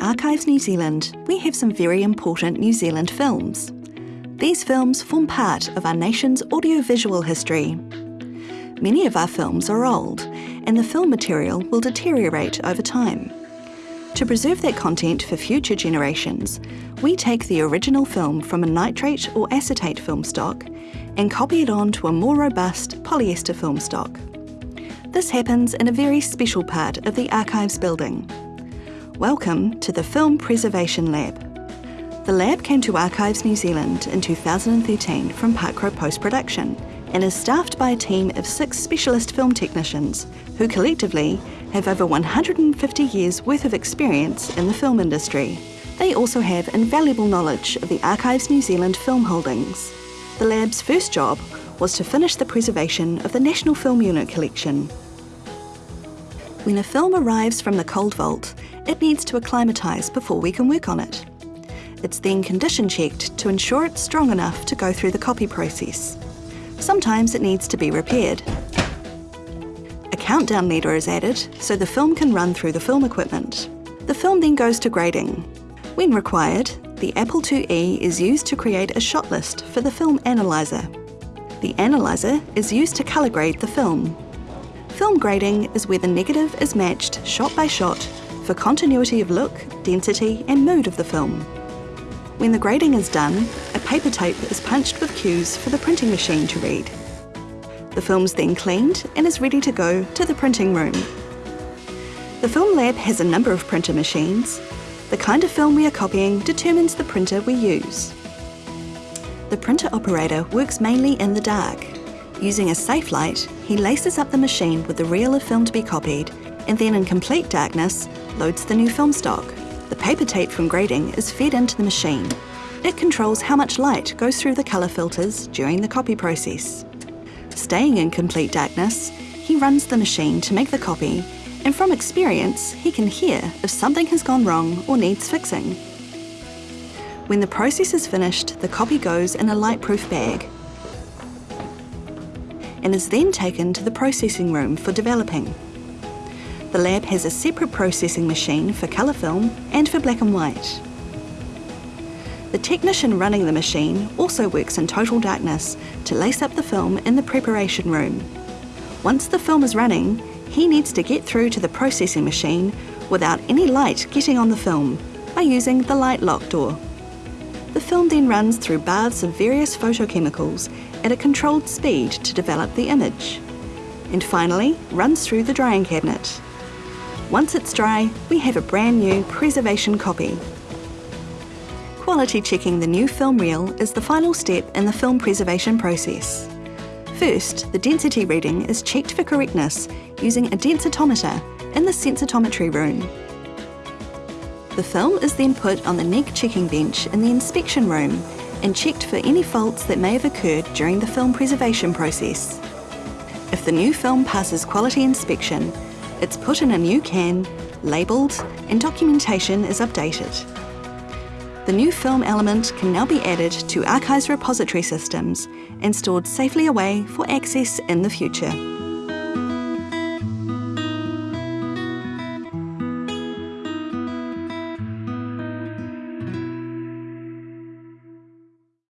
Archives New Zealand, we have some very important New Zealand films. These films form part of our nation's audiovisual history. Many of our films are old, and the film material will deteriorate over time. To preserve that content for future generations, we take the original film from a nitrate or acetate film stock and copy it on to a more robust polyester film stock. This happens in a very special part of the Archives building. Welcome to the Film Preservation Lab. The lab came to Archives New Zealand in 2013 from Park Road Post Production and is staffed by a team of six specialist film technicians who collectively have over 150 years worth of experience in the film industry. They also have invaluable knowledge of the Archives New Zealand film holdings. The lab's first job was to finish the preservation of the National Film Unit collection. When a film arrives from the cold vault, it needs to acclimatise before we can work on it. It's then condition checked to ensure it's strong enough to go through the copy process. Sometimes it needs to be repaired. A countdown leader is added so the film can run through the film equipment. The film then goes to grading. When required, the Apple IIe is used to create a shot list for the film analyzer. The analyzer is used to colour grade the film. Film grading is where the negative is matched shot by shot for continuity of look, density and mood of the film. When the grading is done, a paper tape is punched with cues for the printing machine to read. The film's then cleaned and is ready to go to the printing room. The Film Lab has a number of printer machines. The kind of film we are copying determines the printer we use. The printer operator works mainly in the dark. Using a safe light, he laces up the machine with the reel of film to be copied and then in complete darkness, loads the new film stock. The paper tape from grading is fed into the machine. It controls how much light goes through the colour filters during the copy process. Staying in complete darkness, he runs the machine to make the copy, and from experience, he can hear if something has gone wrong or needs fixing. When the process is finished, the copy goes in a light-proof bag and is then taken to the processing room for developing. The lab has a separate processing machine for colour film and for black and white. The technician running the machine also works in total darkness to lace up the film in the preparation room. Once the film is running, he needs to get through to the processing machine without any light getting on the film by using the light lock door. The film then runs through baths of various photochemicals at a controlled speed to develop the image, and finally runs through the drying cabinet. Once it's dry, we have a brand new preservation copy. Quality checking the new film reel is the final step in the film preservation process. First, the density reading is checked for correctness using a densitometer in the sensitometry room. The film is then put on the neg checking bench in the inspection room and checked for any faults that may have occurred during the film preservation process. If the new film passes quality inspection, it's put in a new can, labelled, and documentation is updated. The new film element can now be added to Archives repository systems and stored safely away for access in the future.